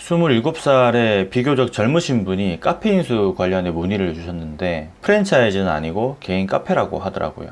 27살의 비교적 젊으신 분이 카페 인수 관련해 문의를 주셨는데 프랜차이즈는 아니고 개인 카페라고 하더라고요.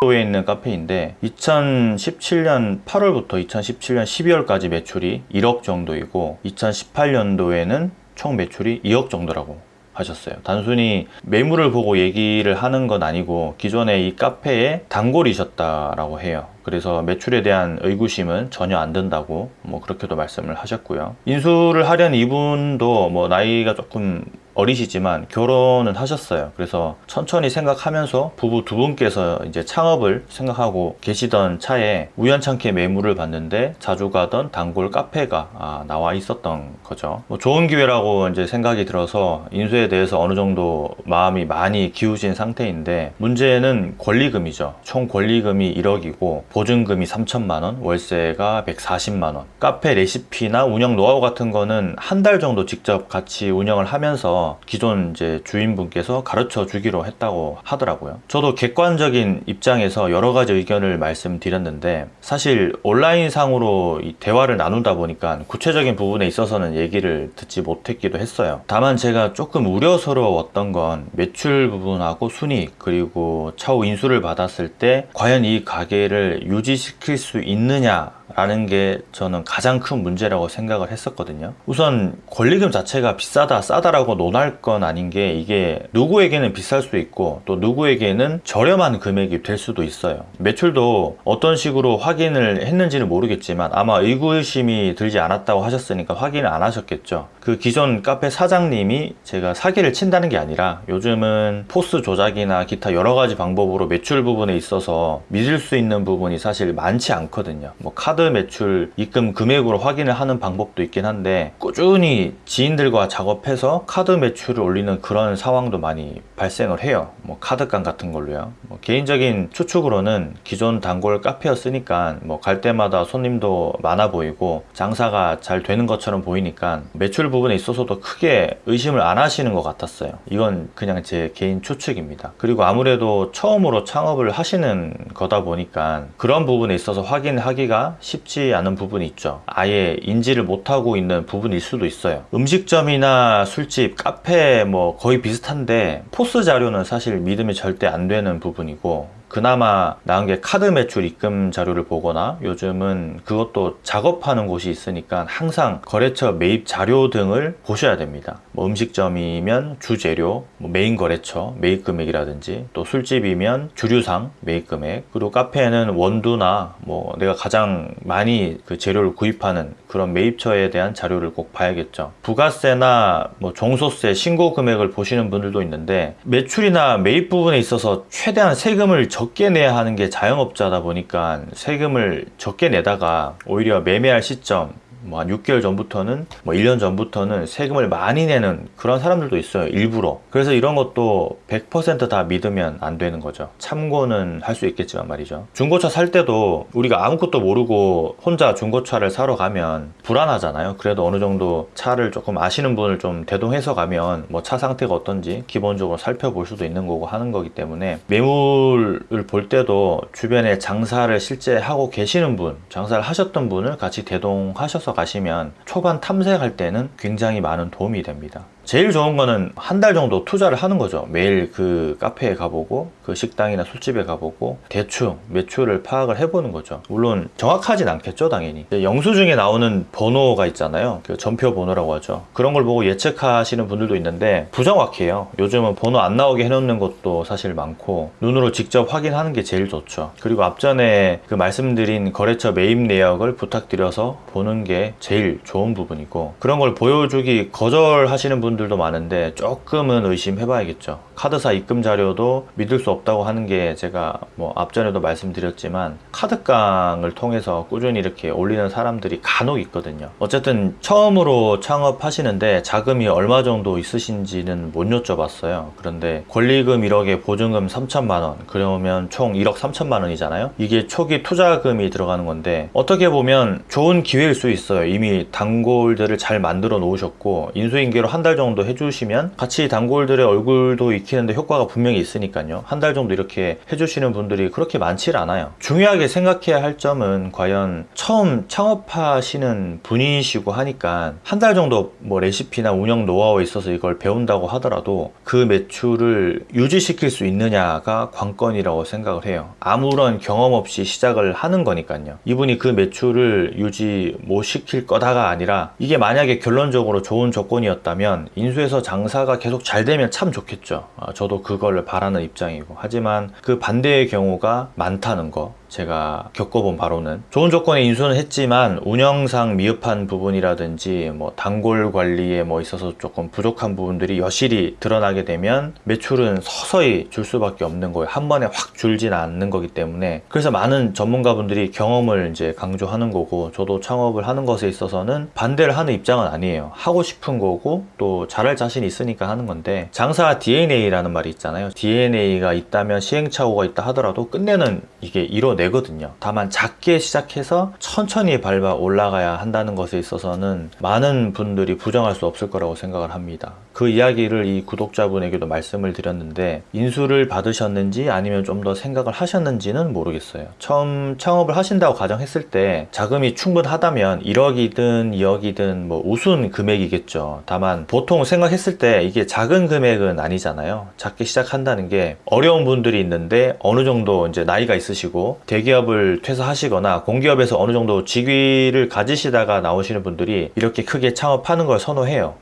도에 있는 카페인데 2017년 8월부터 2017년 12월까지 매출이 1억 정도이고 2018년도에는 총 매출이 2억 정도라고 하셨어요. 단순히 매물을 보고 얘기를 하는 건 아니고 기존에 이 카페에 단골이셨다라고 해요. 그래서 매출에 대한 의구심은 전혀 안 든다고 뭐 그렇게도 말씀을 하셨고요. 인수를 하려는 이분도 뭐 나이가 조금 어리시지만 결혼은 하셨어요. 그래서 천천히 생각하면서 부부 두 분께서 이제 창업을 생각하고 계시던 차에 우연찮게 매물을 봤는데 자주 가던 단골 카페가 아, 나와 있었던 거죠. 뭐 좋은 기회라고 이제 생각이 들어서 인수에 대해서 어느 정도 마음이 많이 기우신 상태인데 문제는 권리금이죠. 총 권리금이 1억이고 보증금이 3천만 원, 월세가 140만 원. 카페 레시피나 운영 노하우 같은 거는 한 달 정도 직접 같이 운영을 하면서 기존 이제 주인분께서 가르쳐 주기로 했다고 하더라고요. 저도 객관적인 입장에서 여러 가지 의견을 말씀드렸는데 사실 온라인 상으로 이 대화를 나누다 보니까 구체적인 부분에 있어서는 얘기를 듣지 못했기도 했어요. 다만 제가 조금 우려스러웠던 건 매출 부분하고 순이익 그리고 차후 인수를 받았을 때 과연 이 가게를 유지시킬 수 있느냐 라는 게 저는 가장 큰 문제라고 생각을 했었거든요. 우선 권리금 자체가 비싸다 싸다라고 논할 건 아닌 게 이게 누구에게는 비쌀 수 있고 또 누구에게는 저렴한 금액이 될 수도 있어요. 매출도 어떤 식으로 확인을 했는지는 모르겠지만 아마 의구심이 들지 않았다고 하셨으니까 확인을 안 하셨겠죠. 그 기존 카페 사장님이 제가 사기를 친다는 게 아니라 요즘은 포스 조작이나 기타 여러 가지 방법으로 매출 부분에 있어서 믿을 수 있는 부분이 사실 많지 않거든요. 뭐 카드 매출 입금 금액으로 확인을 하는 방법도 있긴 한데 꾸준히 지인들과 작업해서 카드 매출을 올리는 그런 상황도 많이 발생을 해요. 뭐 카드깡 같은 걸로요. 뭐 개인적인 추측으로는 기존 단골 카페였으니까 뭐 갈 때마다 손님도 많아 보이고 장사가 잘 되는 것처럼 보이니까 매출 부분에 있어서도 크게 의심을 안 하시는 것 같았어요. 이건 그냥 제 개인 추측입니다. 그리고 아무래도 처음으로 창업을 하시는 거다 보니까 그런 부분에 있어서 확인하기가 쉽지 않은 부분이 있죠. 아예 인지를 못하고 있는 부분일 수도 있어요. 음식점이나 술집, 카페 뭐 거의 비슷한데 POS 자료는 사실 믿음이 절대 안 되는 부분이고 그나마 나은 게 카드 매출 입금 자료를 보거나 요즘은 그것도 작업하는 곳이 있으니까 항상 거래처 매입 자료 등을 보셔야 됩니다. 뭐 음식점이면 주재료, 뭐 메인 거래처 매입 금액이라든지 또 술집이면 주류상 매입 금액 그리고 카페에는 원두나 뭐 내가 가장 많이 그 재료를 구입하는 그런 매입처에 대한 자료를 꼭 봐야겠죠. 부가세나 뭐 종소세 신고 금액을 보시는 분들도 있는데 매출이나 매입 부분에 있어서 최대한 세금을 적게 내야 하는 게 자영업자다 보니까 세금을 적게 내다가 오히려 매매할 시점 뭐 한 6개월 전부터는 뭐 1년 전부터는 세금을 많이 내는 그런 사람들도 있어요 일부러. 그래서 이런 것도 100%다 믿으면 안 되는 거죠. 참고는 할 수 있겠지만 말이죠. 중고차 살 때도 우리가 아무것도 모르고 혼자 중고차를 사러 가면 불안하잖아요. 그래도 어느 정도 차를 조금 아시는 분을 좀 대동해서 가면 뭐 차 상태가 어떤지 기본적으로 살펴볼 수도 있는 거고 하는 거기 때문에 매물을 볼 때도 주변에 장사를 실제 하고 계시는 분 장사를 하셨던 분을 같이 대동하셔서 가시면 초반 탐색할 때는 굉장히 많은 도움이 됩니다 제일 좋은 거는 한 달 정도 투자를 하는 거죠. 매일 그 카페에 가보고 그 식당이나 술집에 가보고 대충 매출을 파악을 해보는 거죠. 물론 정확하진 않겠죠 당연히. 영수증에 나오는 번호가 있잖아요. 그 전표 번호라고 하죠. 그런 걸 보고 예측하시는 분들도 있는데 부정확해요. 요즘은 번호 안 나오게 해놓는 것도 사실 많고 눈으로 직접 확인하는 게 제일 좋죠. 그리고 앞전에 그 말씀드린 거래처 매입 내역을 부탁드려서 보는 게 제일 좋은 부분이고 그런 걸 보여주기 거절하시는 분 분들도 많은데 조금은 의심해 봐야겠죠. 카드사 입금 자료도 믿을 수 없다고 하는 게 제가 뭐 앞전에도 말씀드렸지만 카드깡을 통해서 꾸준히 이렇게 올리는 사람들이 간혹 있거든요. 어쨌든 처음으로 창업하시는데 자금이 얼마 정도 있으신지는 못 여쭤봤어요. 그런데 권리금 1억에 보증금 3천만원 그러면 총 1억 3천만 원이잖아요? 이게 초기 투자금이 들어가는 건데 어떻게 보면 좋은 기회일 수 있어요. 이미 단골들을 잘 만들어 놓으셨고 인수인계로 한 달 정도 정도 해주시면 같이 단골들의 얼굴도 익히는데 효과가 분명히 있으니까요. 한 달 정도 이렇게 해주시는 분들이 그렇게 많지 않아요. 중요하게 생각해야 할 점은 과연 처음 창업하시는 분이시고 하니까 한 달 정도 뭐 레시피나 운영 노하우에 있어서 이걸 배운다고 하더라도 그 매출을 유지시킬 수 있느냐가 관건이라고 생각을 해요. 아무런 경험 없이 시작을 하는 거니까요. 이분이 그 매출을 유지 못 시킬 거다가 아니라 이게 만약에 결론적으로 좋은 조건이었다면 인수에서 장사가 계속 잘 되면 참 좋겠죠. 아, 저도 그걸 바라는 입장이고. 하지만 그 반대의 경우가 많다는 거. 제가 겪어본 바로는 좋은 조건에 인수는 했지만 운영상 미흡한 부분이라든지 뭐 단골 관리에 뭐 있어서 조금 부족한 부분들이 여실히 드러나게 되면 매출은 서서히 줄 수밖에 없는 거예요. 한 번에 확 줄진 않는 거기 때문에 그래서 많은 전문가분들이 경험을 이제 강조하는 거고 저도 창업을 하는 것에 있어서는 반대를 하는 입장은 아니에요. 하고 싶은 거고 또 잘할 자신이 있으니까 하는 건데 장사 DNA라는 말이 있잖아요. DNA가 있다면 시행착오가 있다 하더라도 끝내는 이게 이뤄내 거든요. 다만 작게 시작해서 천천히 밟아 올라가야 한다는 것에 있어서는 많은 분들이 부정할 수 없을 거라고 생각을 합니다. 그 이야기를 이 구독자분에게도 말씀을 드렸는데 인수를 받으셨는지 아니면 좀 더 생각을 하셨는지는 모르겠어요. 처음 창업을 하신다고 가정했을 때 자금이 충분하다면 1억이든 2억이든 뭐 우순 금액이겠죠. 다만 보통 생각했을 때 이게 작은 금액은 아니잖아요. 작게 시작한다는 게 어려운 분들이 있는데 어느 정도 이제 나이가 있으시고 대기업을 퇴사하시거나 공기업에서 어느 정도 직위를 가지시다가 나오시는 분들이 이렇게 크게 창업하는 걸 선호해요.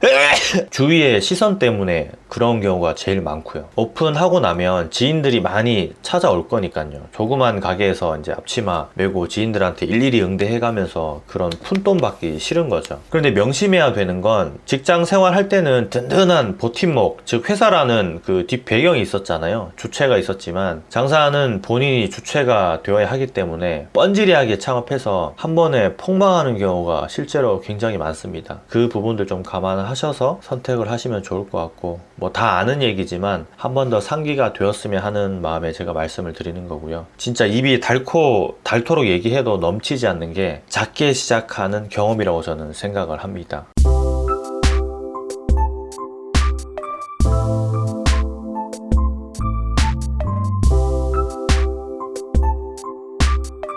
주위의 시선 때문에 그런 경우가 제일 많고요. 오픈하고 나면 지인들이 많이 찾아올 거니까요. 조그만 가게에서 이제 앞치마 메고 지인들한테 일일이 응대해가면서 그런 푼돈 받기 싫은 거죠. 그런데 명심해야 되는 건 직장 생활할 때는 든든한 버팀목, 즉 회사라는 그 뒷 배경이 있었잖아요. 주체가 있었지만 장사는 본인이 주체가 되어야 하기 때문에 뻔질이하게 창업해서 한 번에 폭망하는 경우가 실제로 굉장히 많습니다. 그 부분들 좀 감안하셔서 선택을 하시면 좋을 것 같고 뭐 다 아는 얘기지만 한 번 더 상기가 되었으면 하는 마음에 제가 말씀을 드리는 거고요. 진짜 입이 닳고 닳도록 얘기해도 넘치지 않는 게 작게 시작하는 경험이라고 저는 생각을 합니다.